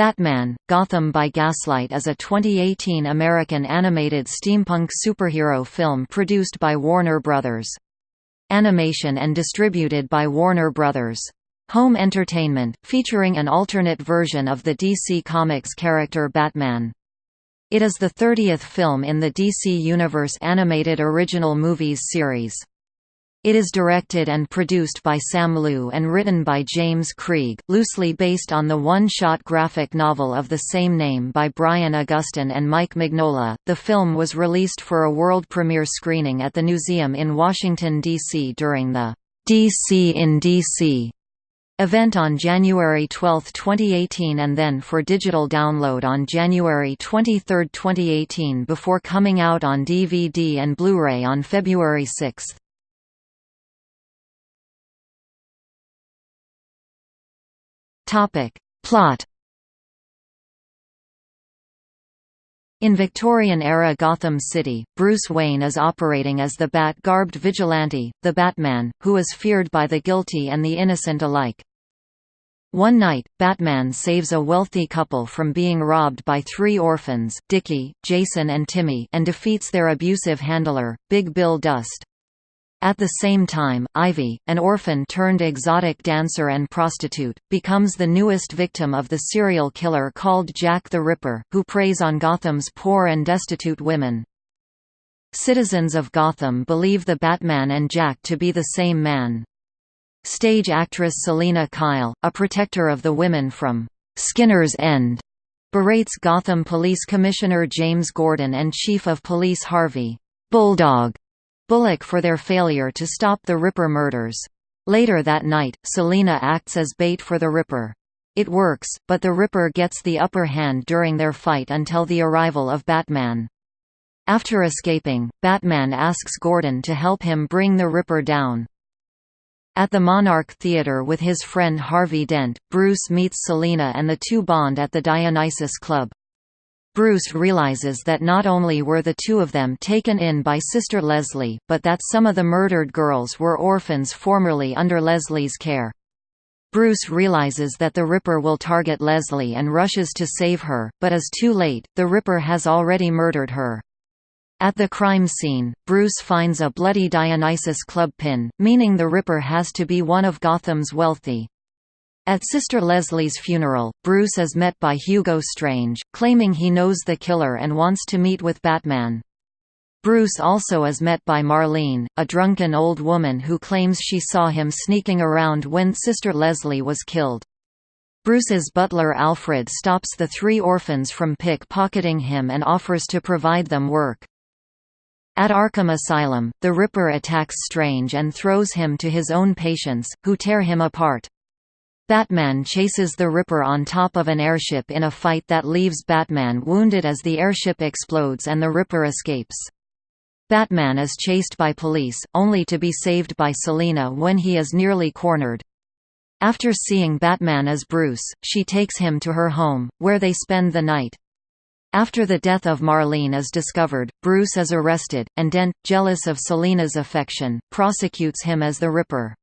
Batman, Gotham by Gaslight is a 2018 American animated steampunk superhero film produced by Warner Bros. Animation and distributed by Warner Bros. Home Entertainment, featuring an alternate version of the DC Comics character Batman. It is the 30th film in the DC Universe animated original movies series. It is directed and produced by Sam Liu and written by James Krieg, loosely based on the one-shot graphic novel of the same name by Brian Augustyn and Mike Mignola. The film was released for a world premiere screening at the Newseum in Washington, D.C. during the DC in D.C. event on January 12, 2018 and then for digital download on January 23, 2018 before coming out on DVD and Blu-ray on February 6. Topic. Plot In Victorian-era Gotham City, Bruce Wayne is operating as the Bat-garbed vigilante, the Batman, who is feared by the guilty and the innocent alike. One night, Batman saves a wealthy couple from being robbed by three orphans, Dickie, Jason and Timmy and defeats their abusive handler, Big Bill Dust. At the same time, Ivy, an orphan turned exotic dancer and prostitute, becomes the newest victim of the serial killer called Jack the Ripper, who preys on Gotham's poor and destitute women. Citizens of Gotham believe the Batman and Jack to be the same man. Stage actress Selina Kyle, a protector of the women from Skinner's End, berates Gotham Police Commissioner James Gordon and Chief of Police Harvey Bulldog Bullock for their failure to stop the Ripper murders. Later that night, Selina acts as bait for the Ripper. It works, but the Ripper gets the upper hand during their fight until the arrival of Batman. After escaping, Batman asks Gordon to help him bring the Ripper down. At the Monarch Theatre with his friend Harvey Dent, Bruce meets Selina and the two bond at the Dionysus Club. Bruce realizes that not only were the two of them taken in by Sister Leslie, but that some of the murdered girls were orphans formerly under Leslie's care. Bruce realizes that the Ripper will target Leslie and rushes to save her, but is too late, the Ripper has already murdered her. At the crime scene, Bruce finds a bloody Dionysus club pin, meaning the Ripper has to be one of Gotham's wealthy, at Sister Leslie's funeral, Bruce is met by Hugo Strange, claiming he knows the killer and wants to meet with Batman. Bruce also is met by Marlene, a drunken old woman who claims she saw him sneaking around when Sister Leslie was killed. Bruce's butler Alfred stops the three orphans from pickpocketing him and offers to provide them work. At Arkham Asylum, the Ripper attacks Strange and throws him to his own patients, who tear him apart. Batman chases the Ripper on top of an airship in a fight that leaves Batman wounded as the airship explodes and the Ripper escapes. Batman is chased by police, only to be saved by Selina when he is nearly cornered. After seeing Batman as Bruce, she takes him to her home, where they spend the night. After the death of Marlene is discovered, Bruce is arrested, and Dent, jealous of Selina's affection, prosecutes him as the Ripper.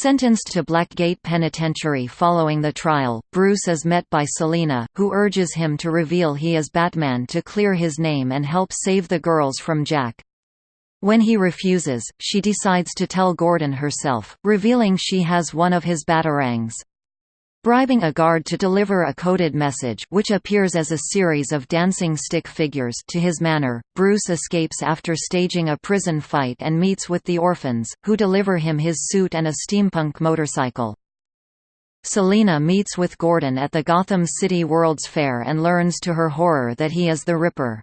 Sentenced to Blackgate Penitentiary following the trial, Bruce is met by Selina, who urges him to reveal he is Batman to clear his name and help save the girls from Jack. When he refuses, she decides to tell Gordon herself, revealing she has one of his batarangs bribing a guard to deliver a coded message which appears as a series of dancing stick figures to his manor. Bruce escapes after staging a prison fight and meets with the orphans, who deliver him his suit and a steampunk motorcycle. Selina meets with Gordon at the Gotham City World's Fair and learns to her horror that he is the Ripper.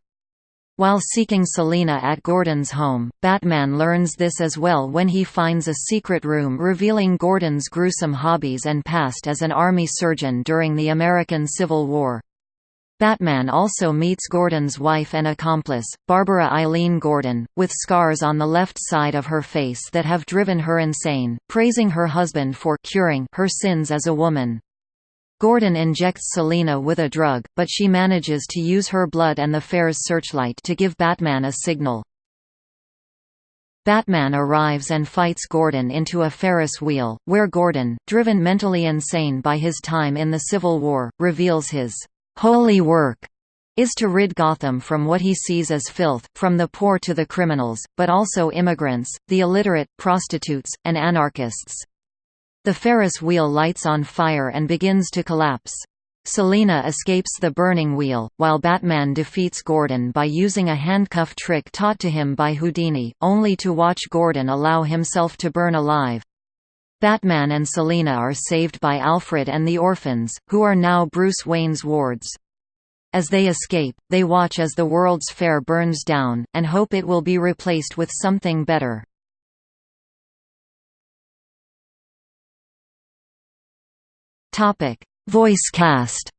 While seeking Selina at Gordon's home, Batman learns this as well when he finds a secret room revealing Gordon's gruesome hobbies and past as an army surgeon during the American Civil War. Batman also meets Gordon's wife and accomplice, Barbara Eileen Gordon, with scars on the left side of her face that have driven her insane, praising her husband for curing her sins as a woman. Gordon injects Selina with a drug, but she manages to use her blood and the fair's searchlight to give Batman a signal. Batman arrives and fights Gordon into a Ferris wheel, where Gordon, driven mentally insane by his time in the Civil War, reveals his holy work is to rid Gotham from what he sees as filth, from the poor to the criminals, but also immigrants, the illiterate, prostitutes, and anarchists. The Ferris wheel lights on fire and begins to collapse. Selina escapes the burning wheel, while Batman defeats Gordon by using a handcuff trick taught to him by Houdini, only to watch Gordon allow himself to burn alive. Batman and Selina are saved by Alfred and the orphans, who are now Bruce Wayne's wards. As they escape, they watch as the World's Fair burns down, and hope it will be replaced with something better. Topic: Voice cast.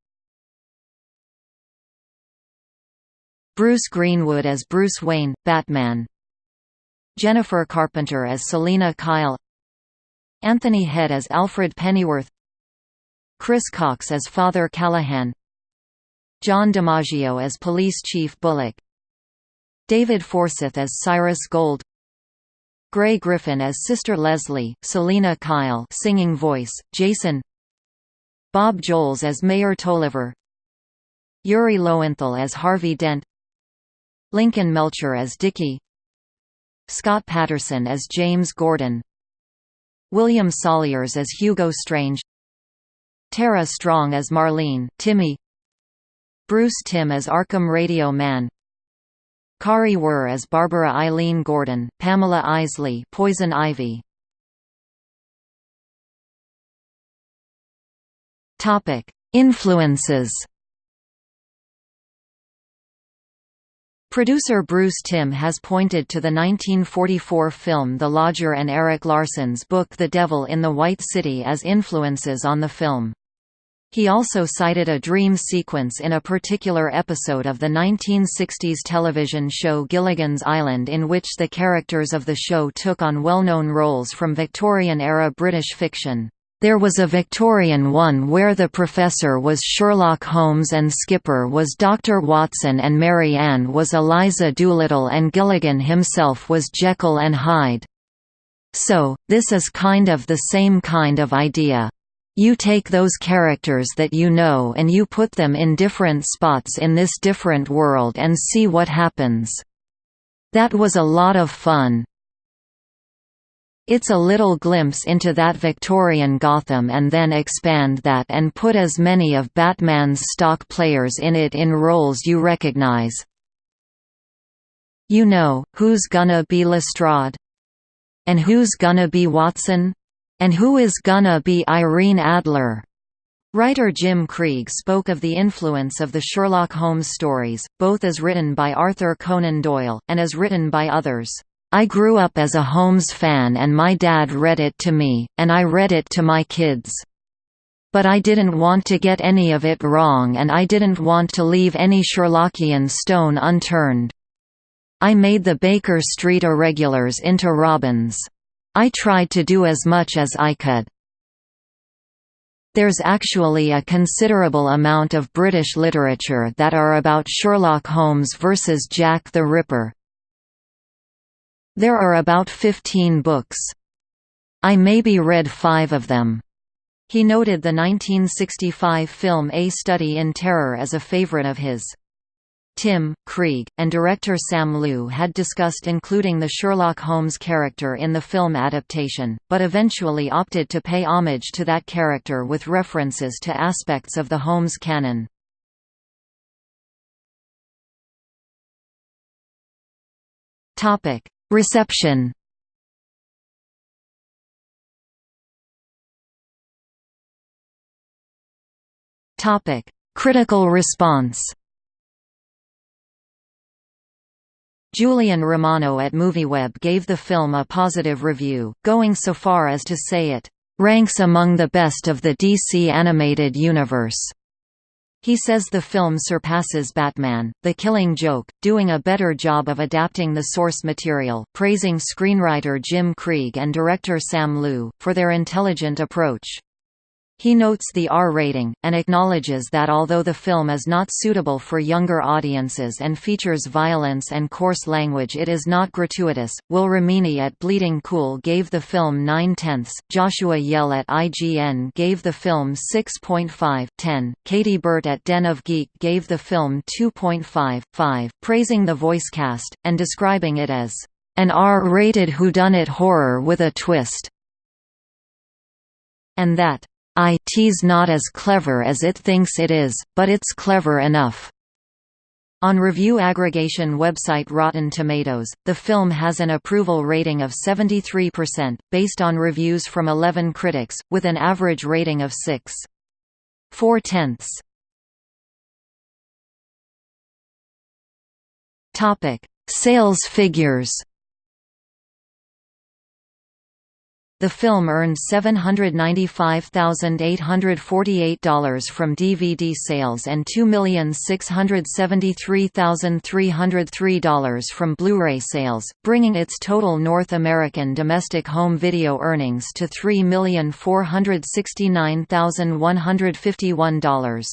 Bruce Greenwood as Bruce Wayne, Batman. Jennifer Carpenter as Selina Kyle. Anthony Head as Alfred Pennyworth. Chris Cox as Father Callahan. John DiMaggio as Police Chief Bullock. David Forsyth as Cyrus Gold. Grey Griffin as Sister Leslie, Selina Kyle singing voice, Jason Bob Joles as Mayor Tolliver Yuri Lowenthal as Harvey Dent Lincoln Melcher as Dickie Scott Patterson as James Gordon William Salyers as Hugo Strange Tara Strong as Marlene Timmy Bruce Timm as Arkham Radio Man Kari Wuhrer as Barbara Eileen Gordon, Pamela Isley Poison Ivy Topic: Influences. Producer Bruce Timm has pointed to the 1944 film The Lodger and Erik Larson's book The Devil in the White City as influences on the film. He also cited a dream sequence in a particular episode of the 1960s television show Gilligan's Island in which the characters of the show took on well-known roles from Victorian-era British fiction. There was a Victorian one where the professor was Sherlock Holmes and Skipper was Dr. Watson and Mary Ann was Eliza Doolittle and Gilligan himself was Jekyll and Hyde. So, this is kind of the same kind of idea. You take those characters that you know and you put them in different spots in this different world and see what happens. That was a lot of fun. It's a little glimpse into that Victorian Gotham and then expand that and put as many of Batman's stock players in it in roles you recognize. You know, who's gonna be Lestrade? And who's gonna be Watson? And who is gonna be Irene Adler? Writer Jim Krieg spoke of the influence of the Sherlock Holmes stories, both as written by Arthur Conan Doyle, and as written by others. I grew up as a Holmes fan and my dad read it to me, and I read it to my kids. But I didn't want to get any of it wrong and I didn't want to leave any Sherlockian stone unturned. I made the Baker Street Irregulars into Robins. I tried to do as much as I could. There's actually a considerable amount of British literature that are about Sherlock Holmes versus Jack the Ripper, there are about 15 books. I maybe read five of them. He noted the 1965 film A Study in Terror as a favorite of his. Timm, Krieg, and director Sam Liu had discussed including the Sherlock Holmes character in the film adaptation, but eventually opted to pay homage to that character with references to aspects of the Holmes canon. Reception Topic: Critical response. Julian Romano at MovieWeb gave the film a positive review, going so far as to say it ranks among the best of the DC animated universe. He says the film surpasses Batman, The Killing Joke, doing a better job of adapting the source material, praising screenwriter Jim Krieg and director Sam Liu, for their intelligent approach. He notes the R rating, and acknowledges that although the film is not suitable for younger audiences and features violence and coarse language it is not gratuitous. Will Ramini at Bleeding Cool gave the film 9 tenths, Joshua Yehl at IGN gave the film 6.5 10, Kayti Burt at Den of Geek gave the film 2.5 5, praising the voice cast, and describing it as an R-rated whodunit horror with a twist, and that It's not as clever as it thinks it is, but it's clever enough. On review aggregation website Rotten Tomatoes, the film has an approval rating of 73%, based on reviews from 11 critics, with an average rating of 6.4 tenths. Sales figures The film earned $795,848 from DVD sales and $2,673,303 from Blu-ray sales, bringing its total North American domestic home video earnings to $3,469,151.